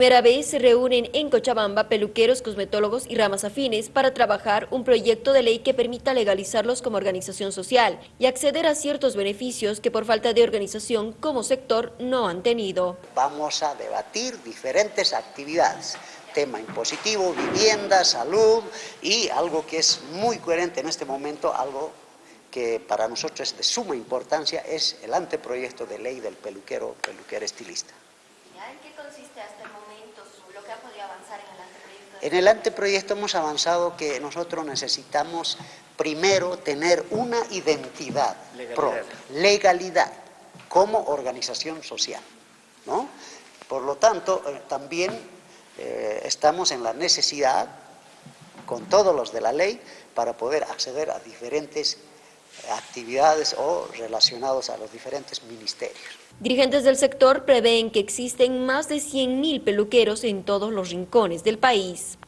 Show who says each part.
Speaker 1: primera vez se reúnen en Cochabamba peluqueros, cosmetólogos y ramas afines para trabajar un proyecto de ley que permita legalizarlos como organización social y acceder a ciertos beneficios que por falta de organización como sector no han tenido.
Speaker 2: Vamos a debatir diferentes actividades tema impositivo, vivienda, salud y algo que es muy coherente en este momento, algo que para nosotros es de suma importancia, es el anteproyecto de ley del peluquero, peluquero estilista.
Speaker 1: ¿En qué consiste hasta el momento lo que ha podido avanzar en el anteproyecto?
Speaker 2: En el anteproyecto hemos avanzado que nosotros necesitamos primero tener una identidad
Speaker 3: legalidad.
Speaker 2: propia, legalidad, como organización social. ¿no? Por lo tanto, eh, también eh, estamos en la necesidad, con todos los de la ley, para poder acceder a diferentes actividades o relacionados a los diferentes ministerios.
Speaker 1: Dirigentes del sector prevén que existen más de 100.000 peluqueros en todos los rincones del país.